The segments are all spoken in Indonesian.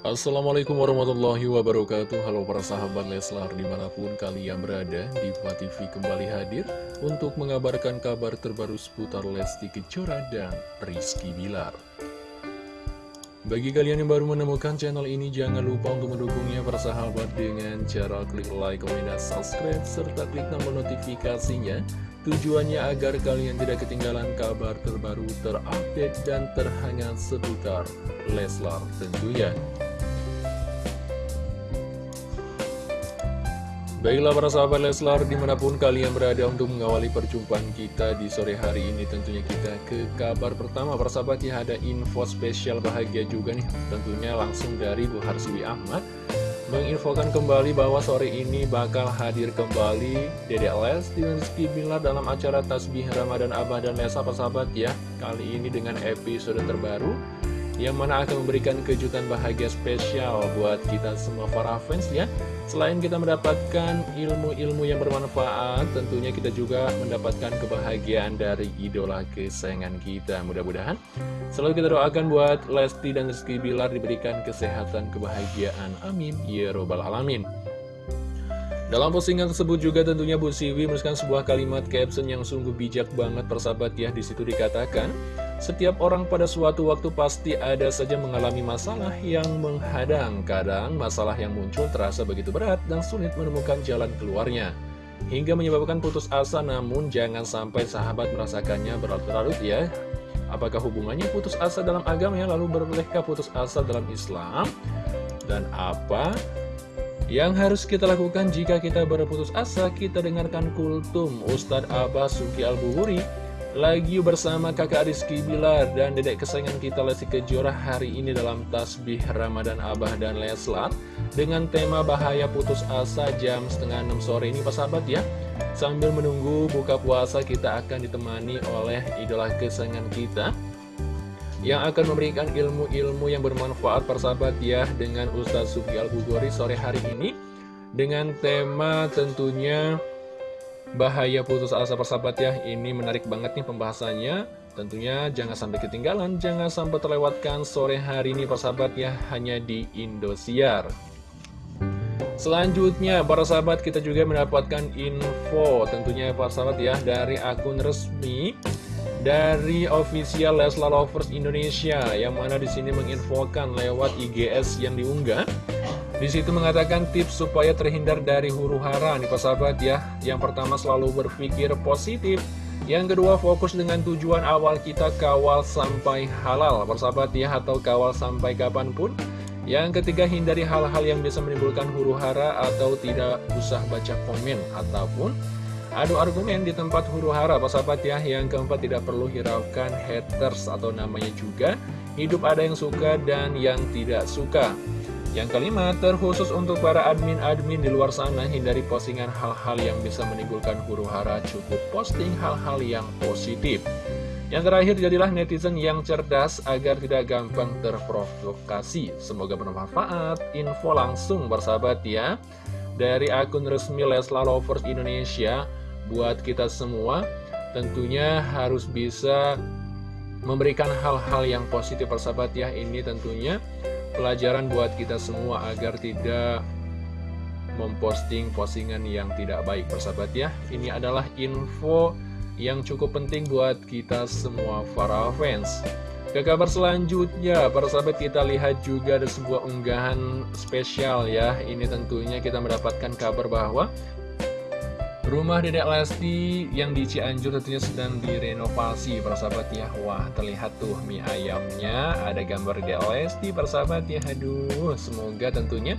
Assalamualaikum warahmatullahi wabarakatuh. Halo para sahabat Leslar di mana pun kalian berada Diva TV kembali hadir Untuk mengabarkan kabar terbaru seputar Lesti Kejora dan Rizky Bilar. Bagi kalian yang baru menemukan channel ini Jangan lupa untuk mendukungnya para sahabat Dengan cara klik like, komen, dan subscribe Serta klik tombol notifikasinya. Tujuannya agar kalian tidak ketinggalan kabar terbaru terupdate dan terhangat seputar Leslar tentunya Baiklah para sahabat Leslar, di mana pun kalian berada untuk mengawali perjumpaan kita di sore hari ini Tentunya kita ke kabar pertama. Para sahabat ya ada info spesial bahagia juga nih. Tentunya langsung dari Bu Harsiwi Ahmad Menginfokan kembali bahwa sore ini bakal hadir kembali Dede Lesti dan Rizky Bilar dalam acara Tasbih Ramadan Abah dan Lesa para sahabat ya. Kali ini dengan episode terbaru yang mana akan memberikan kejutan bahagia spesial buat kita semua para fans ya Selain kita mendapatkan ilmu-ilmu yang bermanfaat, tentunya kita juga mendapatkan kebahagiaan dari idola kesayangan kita. Mudah-mudahan selalu kita doakan buat Lesti dan Rizky Bilar diberikan kesehatan, kebahagiaan, amin. Ya Robbal Alamin. Dalam postingan tersebut juga tentunya Bu Siwi menuliskan sebuah kalimat caption yang sungguh bijak banget persahabat ya. Di situ dikatakan, setiap orang pada suatu waktu pasti ada saja mengalami masalah yang menghadang. Kadang masalah yang muncul terasa begitu berat dan sulit menemukan jalan keluarnya. Hingga menyebabkan putus asa namun jangan sampai sahabat merasakannya berlarut-larut ya. Apakah hubungannya putus asa dalam agama ya? Lalu berbolehkah putus asa dalam Islam? Dan apa yang harus kita lakukan jika kita berputus asa, kita dengarkan kultum Ustadz Abbas Suki Al-Buhuri lagi bersama kakak Rizky Bilar dan dedek kesayangan kita Lesti Kejora hari ini dalam Tasbih Ramadan Abah dan Leslat dengan tema bahaya putus asa jam setengah 6 sore ini Pak sahabat ya. Sambil menunggu buka puasa kita akan ditemani oleh idola kesayangan kita yang akan memberikan ilmu-ilmu yang bermanfaat persahabat ya dengan Ustadz Suki Al-Bugori sore hari ini dengan tema tentunya bahaya putus asa persahabat ya. Ini menarik banget nih pembahasannya. Tentunya jangan sampai ketinggalan jangan sampai terlewatkan sore hari ini persahabat ya hanya di Indosiar. Selanjutnya, para sahabat kita juga mendapatkan info tentunya para sahabat ya dari akun resmi dari official Leslar Lovers Indonesia yang mana di sini menginfokan lewat IGS yang diunggah. Di situ mengatakan tips supaya terhindar dari huru hara nih sahabat ya. Yang pertama selalu berpikir positif. Yang kedua fokus dengan tujuan awal kita kawal sampai halal persahabat ya atau kawal sampai kapan pun. Yang ketiga hindari hal-hal yang bisa menimbulkan huru hara atau tidak usah baca komen ataupun Adu argumen di tempat huru hara, Pak sahabat ya. Yang keempat tidak perlu hiraukan haters atau namanya juga. Hidup ada yang suka dan yang tidak suka. Yang kelima, terkhusus untuk para admin-admin di luar sana, hindari postingan hal-hal yang bisa menimbulkan huru hara, cukup posting hal-hal yang positif. Yang terakhir, jadilah netizen yang cerdas agar tidak gampang terprovokasi. Semoga bermanfaat. Info langsung bersahabat ya. Dari akun resmi Leslar Lovers Indonesia, buat kita semua tentunya harus bisa memberikan hal-hal yang positif persahabat ya ini tentunya pelajaran buat kita semua agar tidak memposting postingan yang tidak baik persahabat ya ini adalah info yang cukup penting buat kita semua para fans ke kabar selanjutnya, para sahabat kita lihat juga ada sebuah unggahan spesial ya. Ini tentunya kita mendapatkan kabar bahwa Rumah Dedek Lesti yang di Cianjur tentunya sedang direnovasi persahabat ya. Wah terlihat tuh mie ayamnya. Ada gambar Dedek Lesti persahabat ya. Aduh semoga tentunya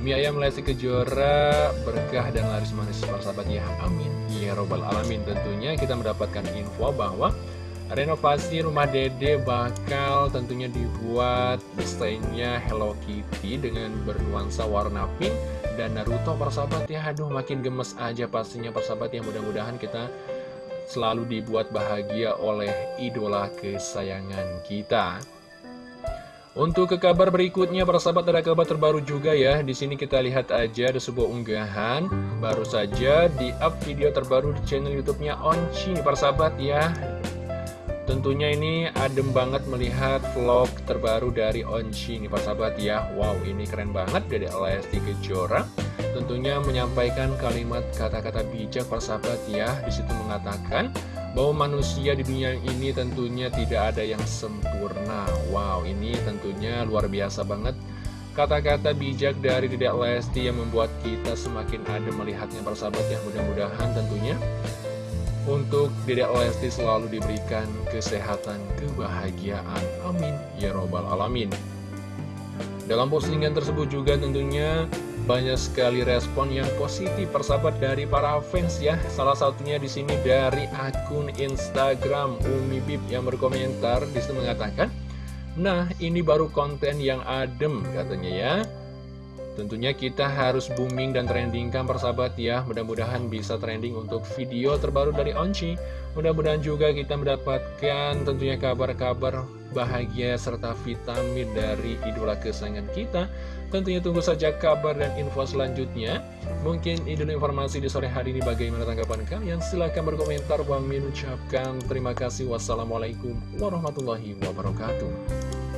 mie ayam Lesti Kejora berkah dan laris manis persahabat ya. Amin. Ya robbal alamin. Tentunya kita mendapatkan info bahwa Renovasi rumah dede bakal tentunya dibuat desainnya Hello Kitty dengan bernuansa warna pink dan Naruto persahabat ya Aduh makin gemes aja pastinya persahabat ya mudah-mudahan kita selalu dibuat bahagia oleh idola kesayangan kita untuk ke kabar berikutnya, persahabat ada kabar terbaru juga ya. Di sini kita lihat aja ada sebuah unggahan baru saja di up video terbaru di channel YouTube-nya Onci, persahabat ya. Tentunya ini adem banget melihat vlog terbaru dari Onci nih Pak Sahabat ya. Wow ini keren banget dari Lesti Kejora. Tentunya menyampaikan kalimat kata-kata bijak Pak Sahabat ya. Di situ mengatakan bahwa manusia di dunia ini tentunya tidak ada yang sempurna. Wow ini tentunya luar biasa banget. Kata-kata bijak dari Dedek Lesti yang membuat kita semakin adem melihatnya persahabat ya. Mudah-mudahan tentunya untuk Dedek Lesti selalu diberikan kesehatan, kebahagiaan. Amin. Ya Robbal Alamin. Dalam postingan tersebut juga tentunya banyak sekali respon yang positif persahabat dari para fans ya. Salah satunya di sini dari akun Instagram Umi Bib yang berkomentar di situ mengatakan, "Nah, ini baru konten yang adem," katanya ya. Tentunya kita harus booming dan trendingkan persahabat ya. Mudah-mudahan bisa trending untuk video terbaru dari Onci. Mudah-mudahan juga kita mendapatkan tentunya kabar-kabar bahagia serta vitamin dari idola kesayangan kita. Tentunya tunggu saja kabar dan info selanjutnya. Mungkin idola informasi di sore hari ini bagaimana tanggapan kalian? Silahkan berkomentar. Bang Min ucapkan terima kasih. Wassalamualaikum warahmatullahi wabarakatuh